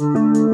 Música